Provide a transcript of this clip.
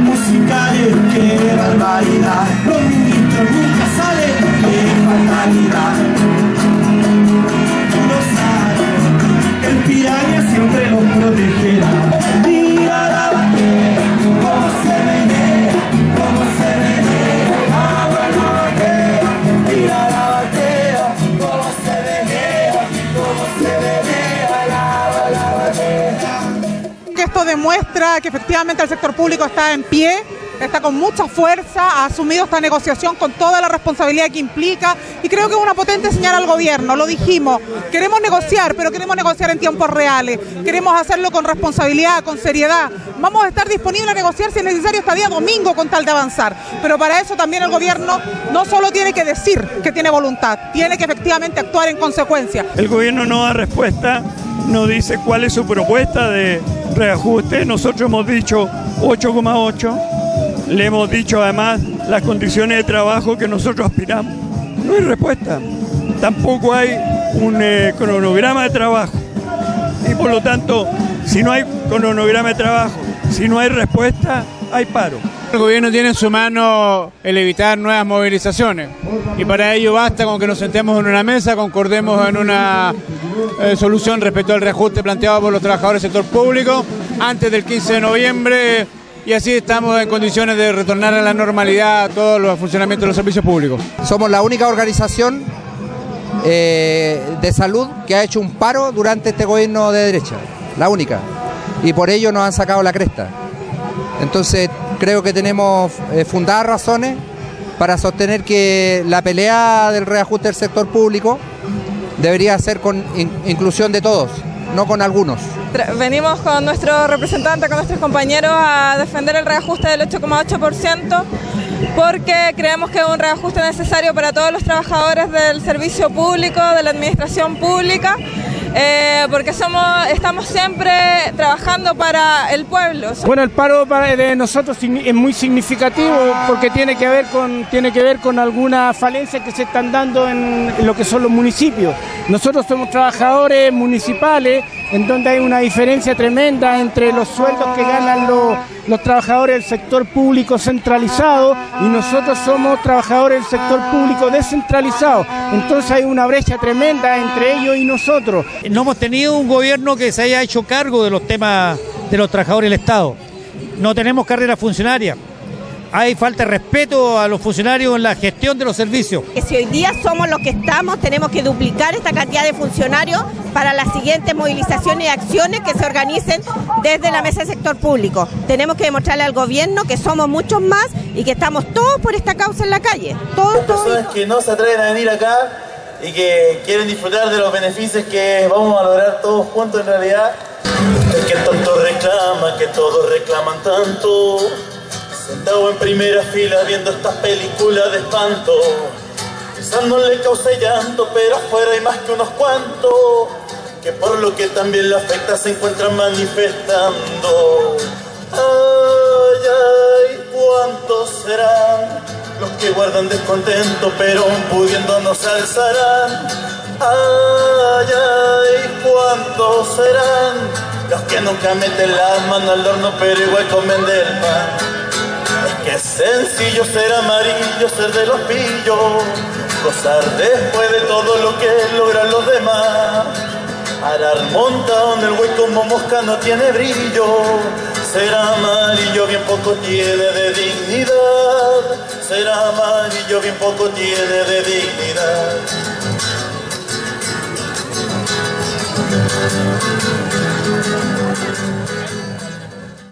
musicales, qué barbaridad. Los ministros nunca salen, qué fatalidad. Demuestra que efectivamente el sector público está en pie, está con mucha fuerza, ha asumido esta negociación con toda la responsabilidad que implica y creo que es una potente señal al gobierno, lo dijimos, queremos negociar, pero queremos negociar en tiempos reales, queremos hacerlo con responsabilidad, con seriedad, vamos a estar disponibles a negociar si es necesario hasta día domingo con tal de avanzar, pero para eso también el gobierno no solo tiene que decir que tiene voluntad, tiene que efectivamente actuar en consecuencia. El gobierno no da respuesta, no dice cuál es su propuesta de reajuste, nosotros hemos dicho 8,8 le hemos dicho además las condiciones de trabajo que nosotros aspiramos. No hay respuesta. Tampoco hay un eh, cronograma de trabajo. Y por lo tanto, si no hay cronograma de trabajo, si no hay respuesta, hay paro. El gobierno tiene en su mano el evitar nuevas movilizaciones y para ello basta con que nos sentemos en una mesa, concordemos en una eh, solución respecto al reajuste planteado por los trabajadores del sector público antes del 15 de noviembre y así estamos en condiciones de retornar a la normalidad a todos los funcionamientos de los servicios públicos. Somos la única organización eh, de salud que ha hecho un paro durante este gobierno de derecha, la única, y por ello nos han sacado la cresta. Entonces creo que tenemos eh, fundadas razones para sostener que la pelea del reajuste del sector público debería ser con inclusión de todos no con algunos. Venimos con nuestro representante, con nuestros compañeros a defender el reajuste del 8,8% porque creemos que es un reajuste necesario para todos los trabajadores del servicio público, de la administración pública eh, porque somos, estamos siempre trabajando para el pueblo. Bueno, el paro de nosotros es muy significativo porque tiene que ver con, tiene que ver con algunas falencias que se están dando en lo que son los municipios. Nosotros somos trabajadores municipales en donde hay una diferencia tremenda entre los sueldos que ganan los, los trabajadores del sector público centralizado y nosotros somos trabajadores del sector público descentralizado. Entonces hay una brecha tremenda entre ellos y nosotros. No hemos tenido un gobierno que se haya hecho cargo de los temas de los trabajadores del Estado. No tenemos carrera funcionaria hay falta de respeto a los funcionarios en la gestión de los servicios. Si hoy día somos los que estamos, tenemos que duplicar esta cantidad de funcionarios para las siguientes movilizaciones y acciones que se organicen desde la mesa del sector público. Tenemos que demostrarle al gobierno que somos muchos más y que estamos todos por esta causa en la calle. Todos, personas que no se atreven a venir acá y que quieren disfrutar de los beneficios que vamos a lograr todos juntos en realidad. Es que tanto reclama, que todos reclaman tanto. Sentado en primera fila viendo estas películas de espanto no le cause llanto, pero afuera hay más que unos cuantos Que por lo que también le afecta se encuentran manifestando Ay, ay, ¿cuántos serán los que guardan descontento pero pudiendo no se alzarán? Ay, ay, ¿cuántos serán los que nunca meten la mano al horno pero igual comen del pan? Qué sencillo ser amarillo, ser de los pillos, gozar después de todo lo que logran los demás. Arar montado en el güey como mosca no tiene brillo, ser amarillo bien poco tiene de dignidad, ser amarillo bien poco tiene de dignidad.